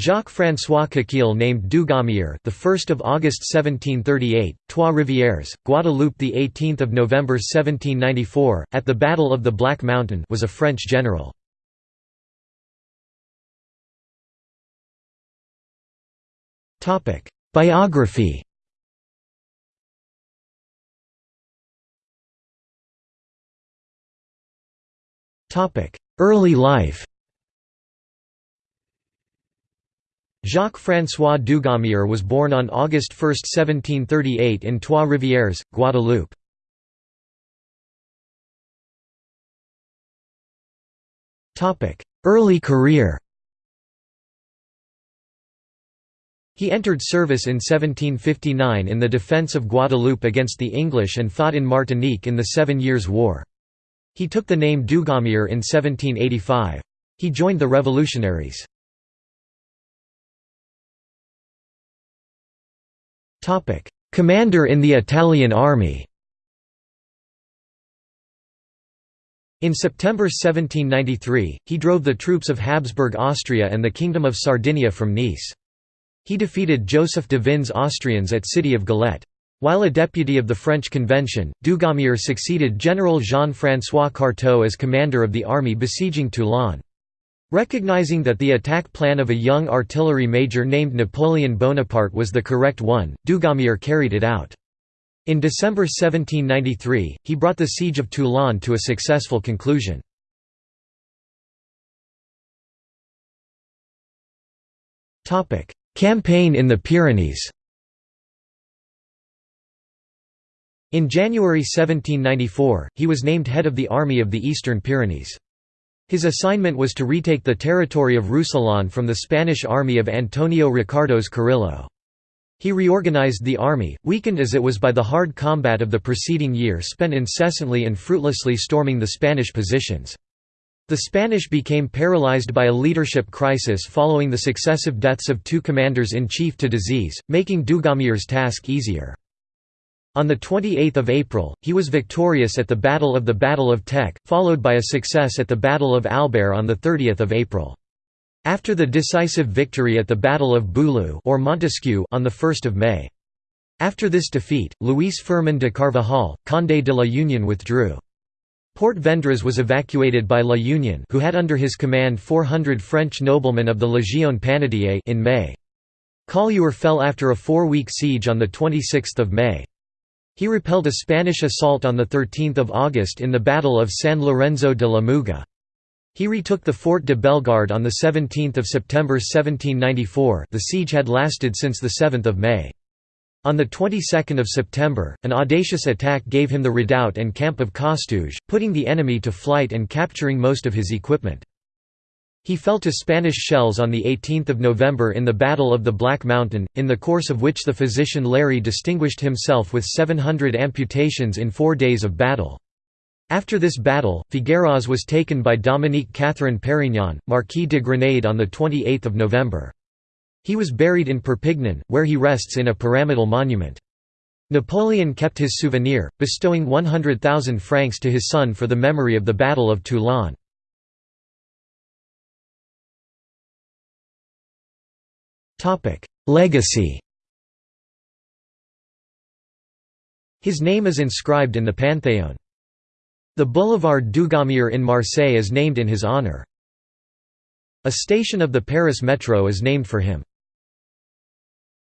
Jacques-François Coquille named Dugommier the 1st of August 1738, Trois Rivières, Guadeloupe the 18th of November 1794 at the Battle of the Black Mountain was a French general. Topic: Biography. Topic: Early life. Jacques-François Dugommier was born on August 1, 1738 in Trois-Rivières, Guadeloupe. Early career He entered service in 1759 in the defence of Guadeloupe against the English and fought in Martinique in the Seven Years' War. He took the name Dugommier in 1785. He joined the revolutionaries. Commander in the Italian army In September 1793, he drove the troops of Habsburg Austria and the Kingdom of Sardinia from Nice. He defeated Joseph de Vins's Austrians at City of Gilette. While a deputy of the French Convention, Dugommier succeeded General Jean-François Carteaux as commander of the army besieging Toulon. Recognizing that the attack plan of a young artillery major named Napoleon Bonaparte was the correct one, Dugommier carried it out. In December 1793, he brought the siege of Toulon to a successful conclusion. Campaign in the Pyrenees In January 1794, he was named head of the Army of the Eastern Pyrenees. His assignment was to retake the territory of Roussillon from the Spanish army of Antonio Ricardos Carrillo. He reorganized the army, weakened as it was by the hard combat of the preceding year spent incessantly and fruitlessly storming the Spanish positions. The Spanish became paralyzed by a leadership crisis following the successive deaths of two commanders-in-chief to disease, making Dugommier's task easier. On 28 April, he was victorious at the Battle of the Battle of Tech, followed by a success at the Battle of Albert on 30 April. After the decisive victory at the Battle of Boulou or Montesquieu on 1 May. After this defeat, Luis Firmin de Carvajal, Condé de la Union withdrew. Port Vendres was evacuated by La Union who had under his command 400 French noblemen of the Légion Panetier in May. Collioure fell after a four-week siege on 26 May. He repelled a Spanish assault on 13 August in the Battle of San Lorenzo de la Muga. He retook the Fort de Bellegarde on 17 September 1794 the siege had lasted since 7 May. On the 22nd of September, an audacious attack gave him the redoubt and camp of Costouge, putting the enemy to flight and capturing most of his equipment. He fell to Spanish shells on 18 November in the Battle of the Black Mountain, in the course of which the physician Larrey distinguished himself with 700 amputations in four days of battle. After this battle, Figueras was taken by Dominique Catherine Perignon, Marquis de Grenade on 28 November. He was buried in Perpignan, where he rests in a pyramidal monument. Napoleon kept his souvenir, bestowing 100,000 francs to his son for the memory of the Battle of Toulon. Legacy His name is inscribed in the Panthéon. The Boulevard Dugommier in Marseille is named in his honor. A station of the Paris Metro is named for him.